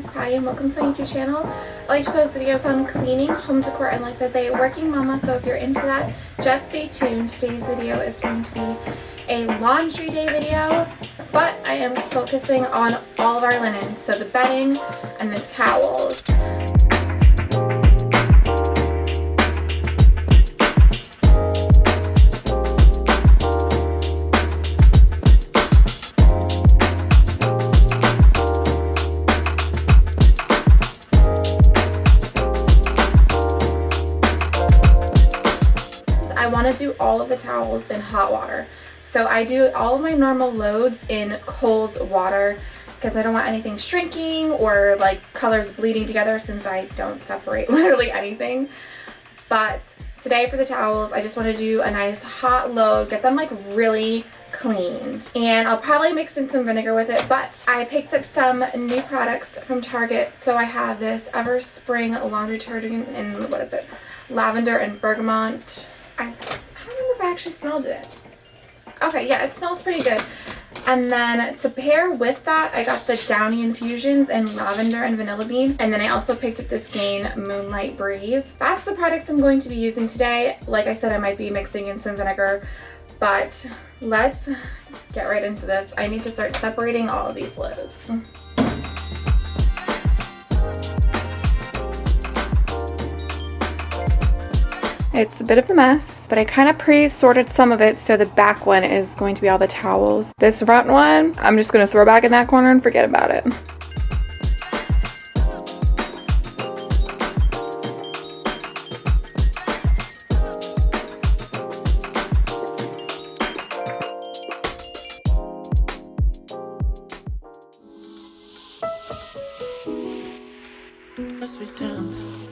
is and welcome to my YouTube channel. I like to post videos on cleaning, home decor, and life as a working mama, so if you're into that, just stay tuned. Today's video is going to be a laundry day video, but I am focusing on all of our linens, so the bedding and the towels. I want to do all of the towels in hot water. So I do all of my normal loads in cold water because I don't want anything shrinking or like colors bleeding together since I don't separate literally anything. But today for the towels, I just want to do a nice hot load, get them like really cleaned. And I'll probably mix in some vinegar with it, but I picked up some new products from Target. So I have this Everspring laundry detergent in, what is it, lavender and bergamot. I, I don't remember if I actually smelled it. Okay, yeah, it smells pretty good. And then to pair with that, I got the Downy Infusions in Lavender and Vanilla Bean. And then I also picked up this Gain Moonlight Breeze. That's the products I'm going to be using today. Like I said, I might be mixing in some vinegar, but let's get right into this. I need to start separating all of these loads. It's a bit of a mess, but I kind of pre-sorted some of it so the back one is going to be all the towels. This front one, I'm just going to throw back in that corner and forget about it. We dance.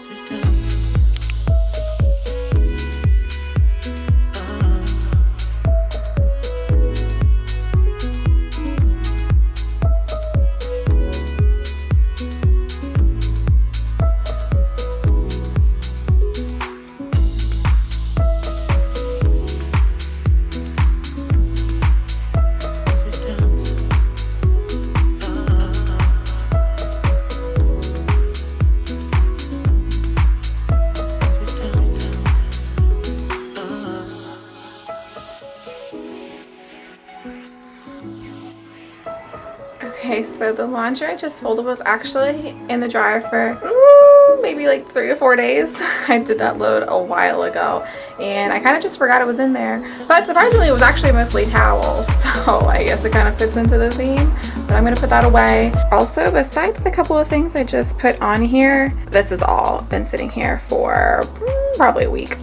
As we dance. So the laundry I just folded was actually in the dryer for mm, maybe like three to four days. I did that load a while ago and I kind of just forgot it was in there. But surprisingly, it was actually mostly towels. So I guess it kind of fits into the theme. But I'm going to put that away. Also, besides the couple of things I just put on here, this has all been sitting here for mm, probably a week.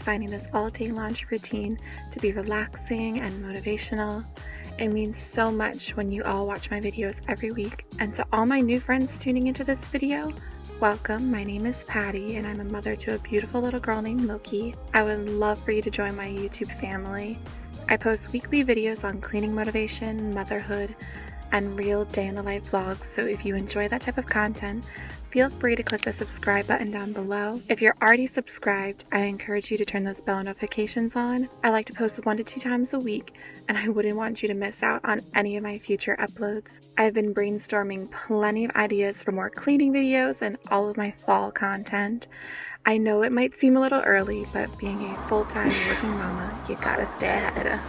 Finding this all day laundry routine to be relaxing and motivational. It means so much when you all watch my videos every week. And to all my new friends tuning into this video, welcome. My name is Patty and I'm a mother to a beautiful little girl named Loki. I would love for you to join my YouTube family. I post weekly videos on cleaning motivation, motherhood, and real day in the life vlogs. So if you enjoy that type of content, feel free to click the subscribe button down below. If you're already subscribed, I encourage you to turn those bell notifications on. I like to post one to two times a week, and I wouldn't want you to miss out on any of my future uploads. I've been brainstorming plenty of ideas for more cleaning videos and all of my fall content. I know it might seem a little early, but being a full-time working mama, you gotta stay ahead.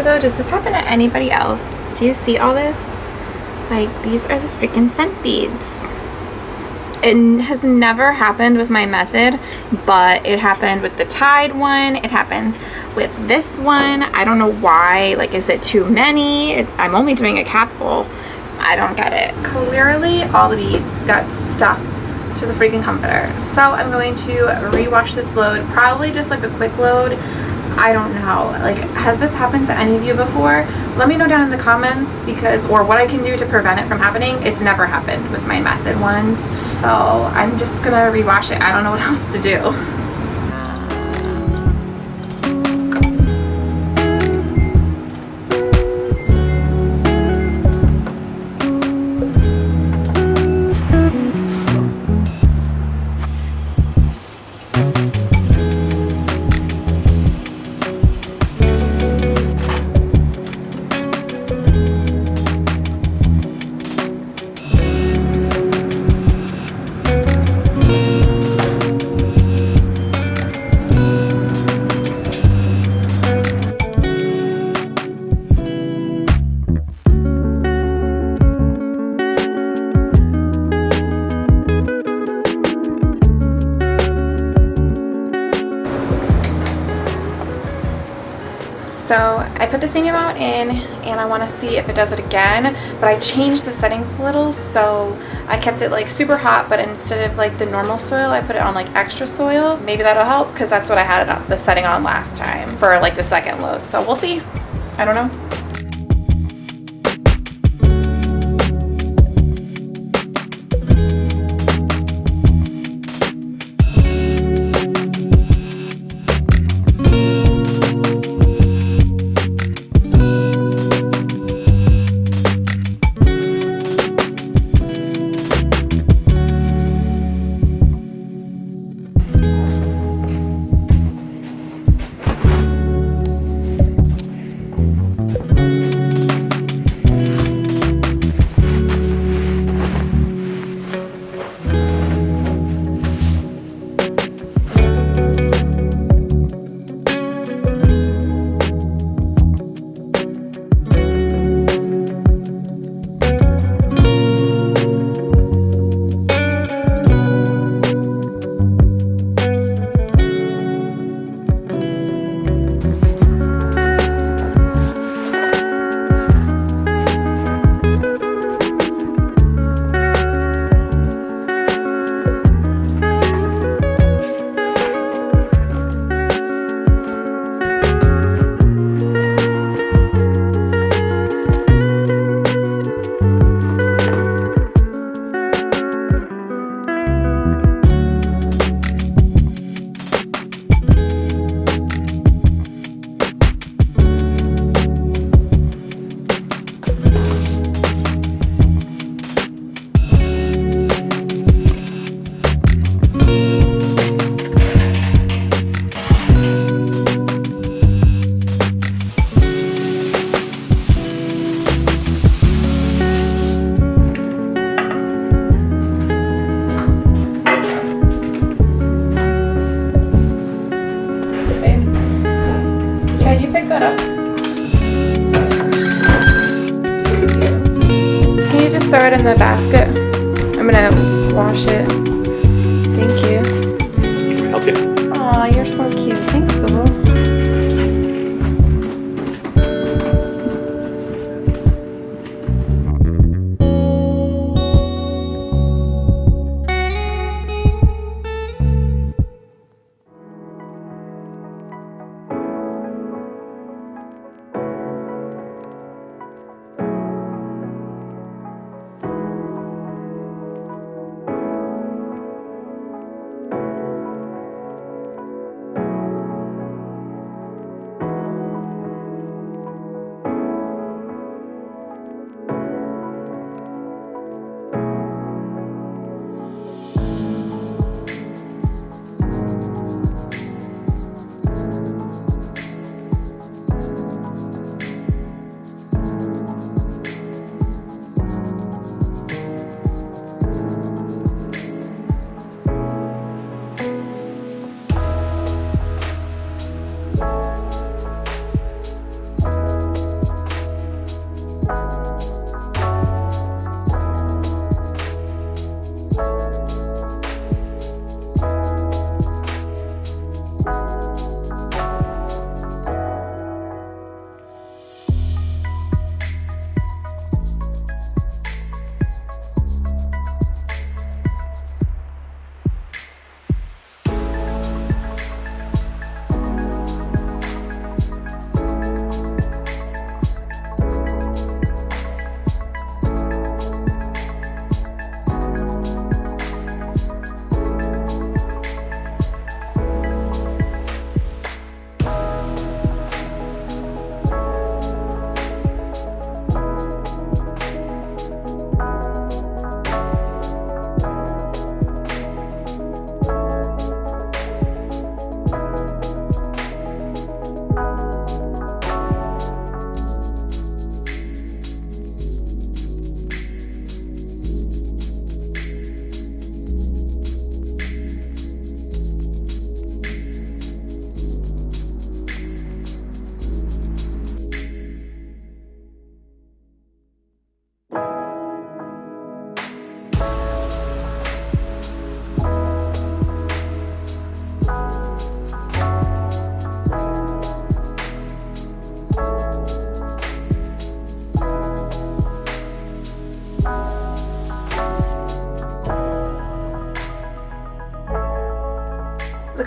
Though, does this happen to anybody else? Do you see all this? Like, these are the freaking scent beads. It has never happened with my method, but it happened with the Tide one. It happens with this one. I don't know why. Like, is it too many? I'm only doing a capful. I don't get it. Clearly, all the beads got stuck to the freaking comforter. So I'm going to rewash this load, probably just like a quick load. I don't know. Like, has this happened to any of you before? Let me know down in the comments because, or what I can do to prevent it from happening. It's never happened with my method ones. So I'm just gonna rewash it. I don't know what else to do. So I put the same amount in and I want to see if it does it again, but I changed the settings a little. So I kept it like super hot, but instead of like the normal soil, I put it on like extra soil. Maybe that'll help because that's what I had the setting on last time for like the second load. So we'll see. I don't know.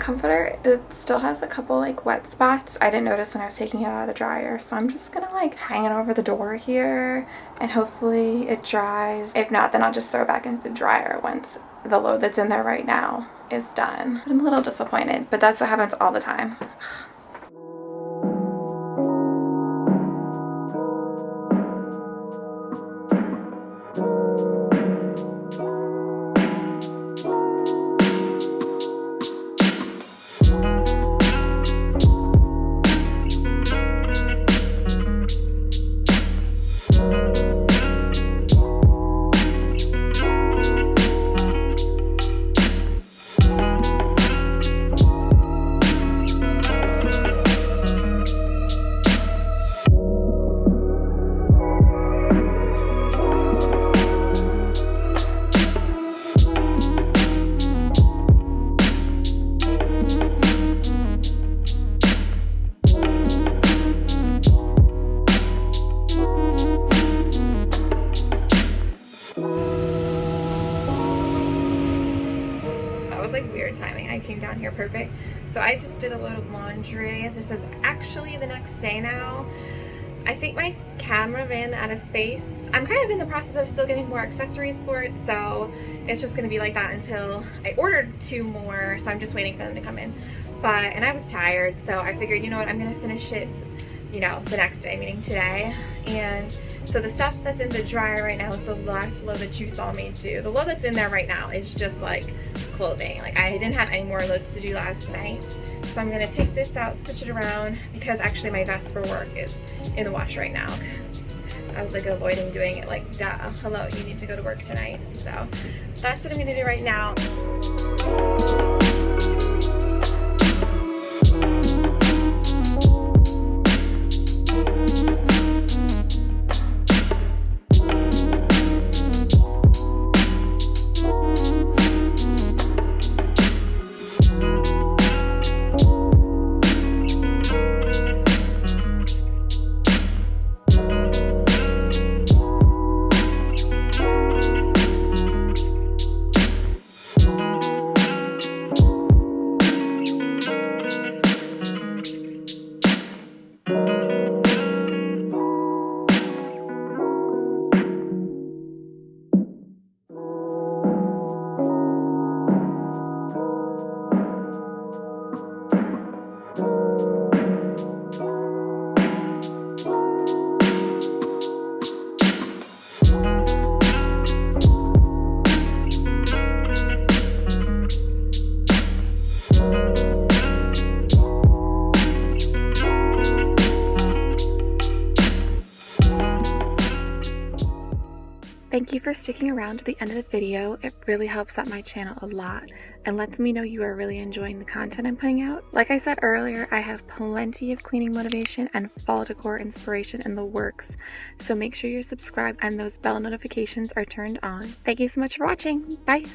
Comforter, it still has a couple like wet spots. I didn't notice when I was taking it out of the dryer. So I'm just gonna like hang it over the door here and hopefully it dries. If not, then I'll just throw it back into the dryer once the load that's in there right now is done. I'm a little disappointed, but that's what happens all the time. Came perfect. So I just did a load of laundry. This is actually the next day now. I think my camera ran out of space. I'm kind of in the process of still getting more accessories for it, so it's just gonna be like that until I ordered two more, so I'm just waiting for them to come in. But, and I was tired, so I figured, you know what, I'm gonna finish it, you know, the next day, meaning today. And so the stuff that's in the dryer right now is the last load that you saw me do. The load that's in there right now is just like clothing. Like I didn't have any more loads to do last night. So I'm gonna take this out, switch it around, because actually my vest for work is in the wash right now. I was like avoiding doing it like, duh, oh, hello, you need to go to work tonight. So that's what I'm gonna do right now. Thank you for sticking around to the end of the video. It really helps out my channel a lot and lets me know you are really enjoying the content I'm putting out. Like I said earlier, I have plenty of cleaning motivation and fall decor inspiration in the works, so make sure you're subscribed and those bell notifications are turned on. Thank you so much for watching. Bye!